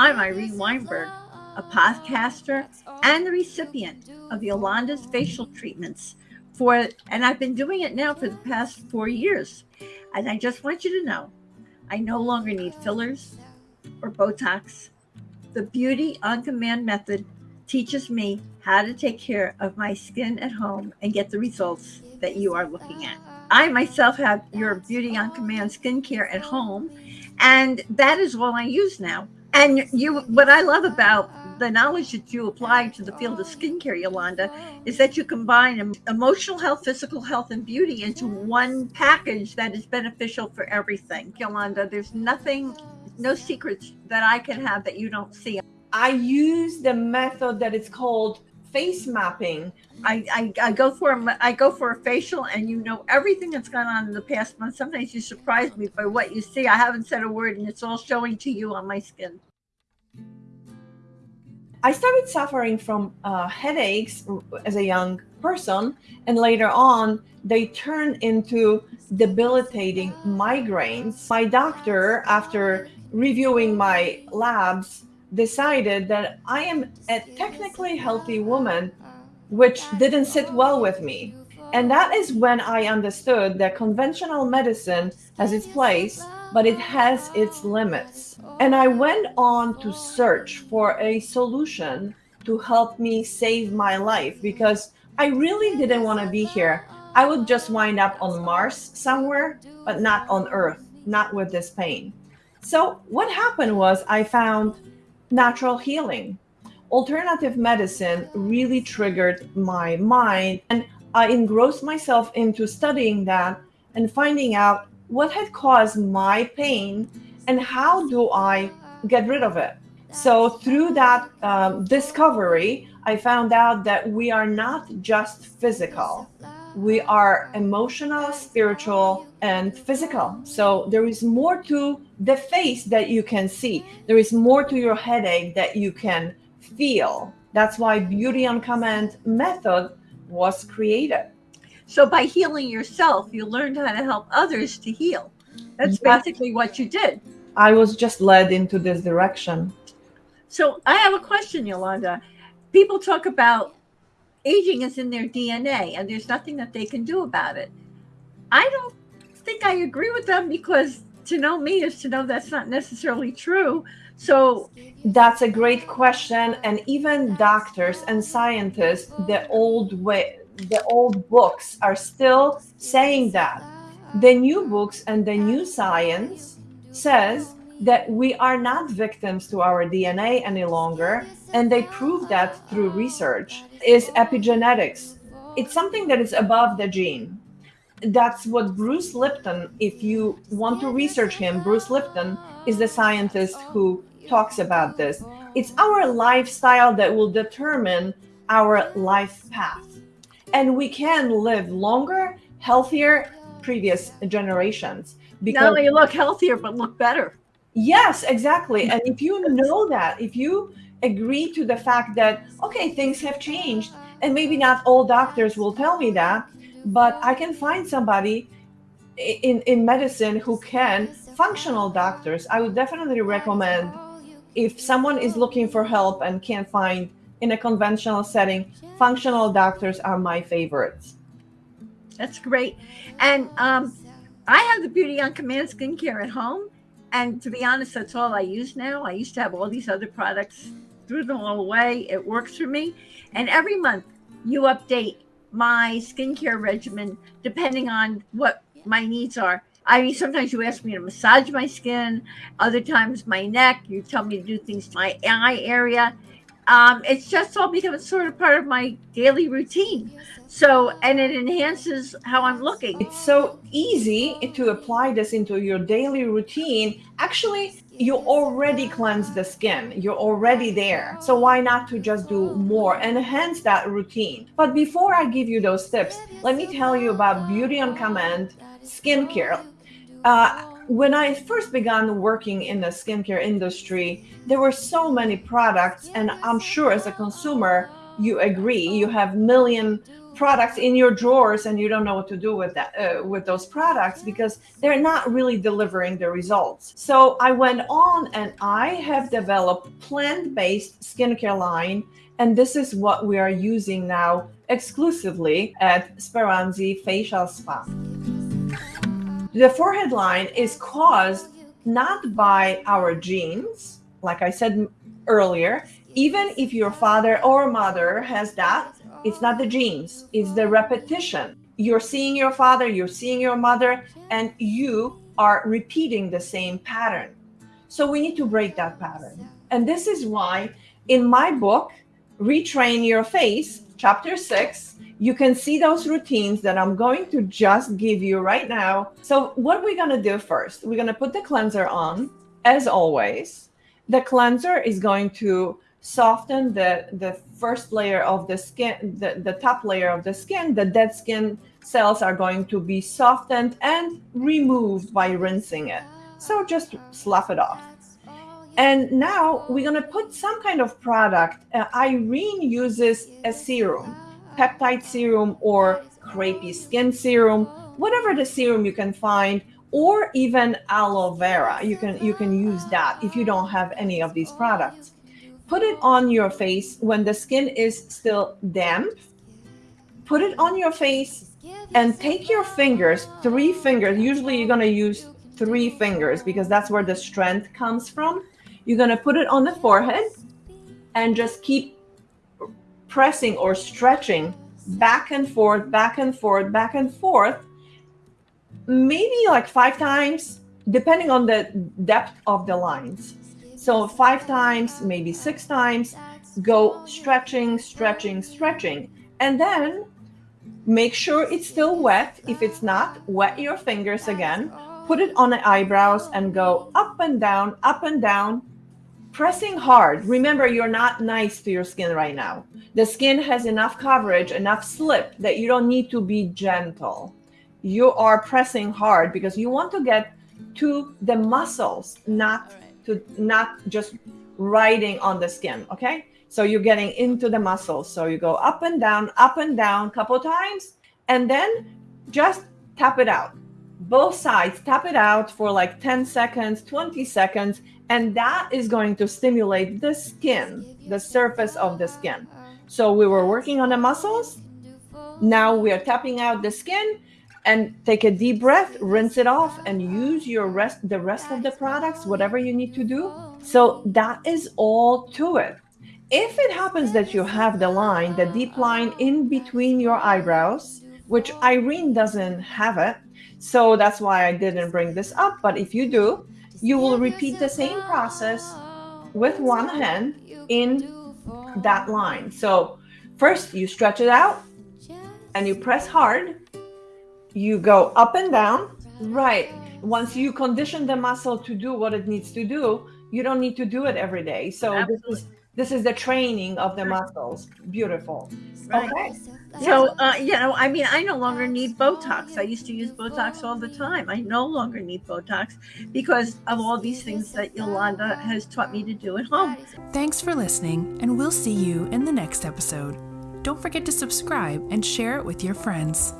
I'm Irene Weinberg, a podcaster and the recipient of Yolanda's facial treatments for, and I've been doing it now for the past four years. And I just want you to know, I no longer need fillers or Botox. The Beauty on Command method teaches me how to take care of my skin at home and get the results that you are looking at. I myself have your Beauty on Command skincare at home, and that is all I use now. And you, what I love about the knowledge that you apply to the field of skincare, Yolanda, is that you combine emotional health, physical health, and beauty into one package that is beneficial for everything. Yolanda, there's nothing, no secrets that I can have that you don't see. I use the method that is called face mapping. I, I, I go for a, I go for a facial and you know everything that's gone on in the past month. Sometimes you surprise me by what you see. I haven't said a word and it's all showing to you on my skin. I started suffering from uh, headaches as a young person, and later on, they turned into debilitating migraines. My doctor, after reviewing my labs, decided that I am a technically healthy woman, which didn't sit well with me. And that is when I understood that conventional medicine has its place, but it has its limits. And I went on to search for a solution to help me save my life because I really didn't want to be here. I would just wind up on Mars somewhere, but not on Earth, not with this pain. So what happened was I found natural healing. Alternative medicine really triggered my mind and I engrossed myself into studying that and finding out what had caused my pain and how do I get rid of it. So through that um, discovery, I found out that we are not just physical. We are emotional, spiritual, and physical. So there is more to the face that you can see. There is more to your headache that you can feel. That's why Beauty on Command method was created. So by healing yourself, you learned how to help others to heal. That's basically what you did. I was just led into this direction. So I have a question, Yolanda. People talk about aging is in their DNA and there's nothing that they can do about it. I don't think I agree with them because to know me is to know that's not necessarily true. So that's a great question. And even doctors and scientists, the old way, the old books are still saying that. The new books and the new science says that we are not victims to our DNA any longer. And they prove that through research is epigenetics. It's something that is above the gene that's what Bruce Lipton, if you want to research him, Bruce Lipton is the scientist who talks about this. It's our lifestyle that will determine our life path. And we can live longer, healthier, previous generations. Because Not only look healthier, but look better. Yes, exactly. And if you know that, if you agree to the fact that, okay, things have changed, and maybe not all doctors will tell me that, but I can find somebody in, in medicine who can, functional doctors. I would definitely recommend if someone is looking for help and can't find in a conventional setting, functional doctors are my favorites. That's great. And um, I have the Beauty on Command skincare at home. And to be honest, that's all I use now. I used to have all these other products, threw them all away. It works for me. And every month you update my skincare regimen depending on what my needs are. I mean, sometimes you ask me to massage my skin, other times my neck. You tell me to do things to my eye area. Um, it's just all becoming sort of part of my daily routine. So, and it enhances how I'm looking. It's so easy to apply this into your daily routine. Actually, you already cleanse the skin you're already there so why not to just do more enhance that routine but before i give you those tips let me tell you about beauty on command skincare uh, when I first began working in the skincare industry, there were so many products, and I'm sure as a consumer, you agree you have million products in your drawers and you don't know what to do with that uh, with those products because they're not really delivering the results. So i went on and i have developed plant-based skincare line and this is what we are using now exclusively at speranzi facial spa the forehead line is caused not by our genes like i said earlier even if your father or mother has that it's not the genes, it's the repetition. You're seeing your father, you're seeing your mother, and you are repeating the same pattern. So we need to break that pattern. And this is why in my book, Retrain Your Face, chapter six, you can see those routines that I'm going to just give you right now. So, what we're going to do first, we're going to put the cleanser on, as always. The cleanser is going to soften the the first layer of the skin the, the top layer of the skin. The dead skin cells are going to be softened and removed by rinsing it. So just slough it off. And now we're going to put some kind of product. Uh, irene uses a serum peptide serum or crepey skin serum whatever the serum you can find or even aloe vera you can you can use that if you don't have any of these products put it on your face when the skin is still damp. Put it on your face and take your fingers, three fingers. Usually you're going to use three fingers because that's where the strength comes from. You're going to put it on the forehead and just keep pressing or stretching back and forth, back and forth, back and forth. Maybe like five times, depending on the depth of the lines. So five times, maybe six times, go stretching, stretching, stretching. And then make sure it's still wet. If it's not, wet your fingers again. Put it on the eyebrows and go up and down, up and down, pressing hard. Remember, you're not nice to your skin right now. The skin has enough coverage, enough slip that you don't need to be gentle. You are pressing hard because you want to get to the muscles, not to not just riding on the skin. Okay. So you're getting into the muscles. So you go up and down, up and down, a couple times, and then just tap it out. Both sides, tap it out for like 10 seconds, 20 seconds, and that is going to stimulate the skin, the surface of the skin. So we were working on the muscles. Now we are tapping out the skin and take a deep breath, rinse it off, and use your rest the rest of the products, whatever you need to do. So that is all to it. If it happens that you have the line, the deep line in between your eyebrows, which oh. Irene doesn't have it, so that's why I didn't bring this up. But if you do, you will repeat the same process with one hand in that line. So first you stretch it out and you press hard you go up and down. Right. Once you condition the muscle to do what it needs to do, you don't need to do it every day. So Absolutely. this is this is the training of the muscles. Beautiful. Right. Okay. So, uh, you know, I mean, I no longer need Botox. I used to use Botox all the time. I no longer need Botox because of all these things that Yolanda has taught me to do at home. Thanks for listening, and we'll see you in the next episode. Don't forget to subscribe and share it with your friends.